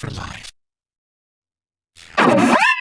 for life.